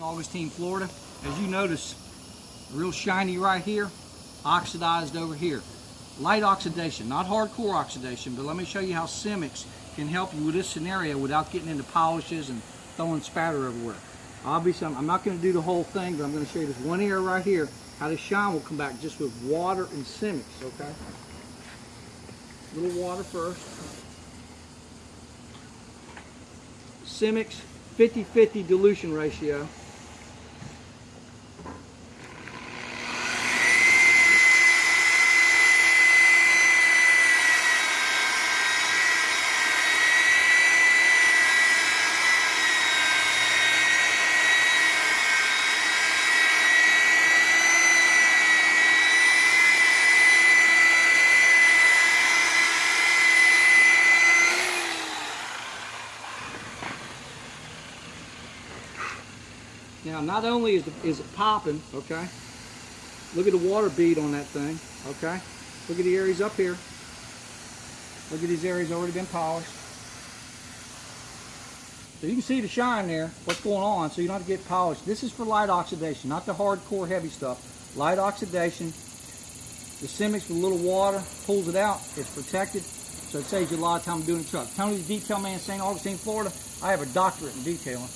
Augustine, Florida. As you notice, real shiny right here, oxidized over here. Light oxidation, not hardcore oxidation, but let me show you how Simix can help you with this scenario without getting into polishes and throwing spatter everywhere. Obviously, I'm, not going to do the whole thing, but I'm going to show you this one area right here, how the shine will come back just with water and Simix, okay? A little water first. Simix 50-50 dilution ratio. Now, not only is, the, is it popping, okay, look at the water bead on that thing, okay? Look at the areas up here. Look at these areas already been polished. So you can see the shine there, what's going on, so you don't have to get polished. This is for light oxidation, not the hardcore heavy stuff. Light oxidation. The Simix with a little water pulls it out. It's protected, so it saves you a lot of time doing the truck. Tony the Detail Man, St. Augustine, Florida. I have a doctorate in detailing.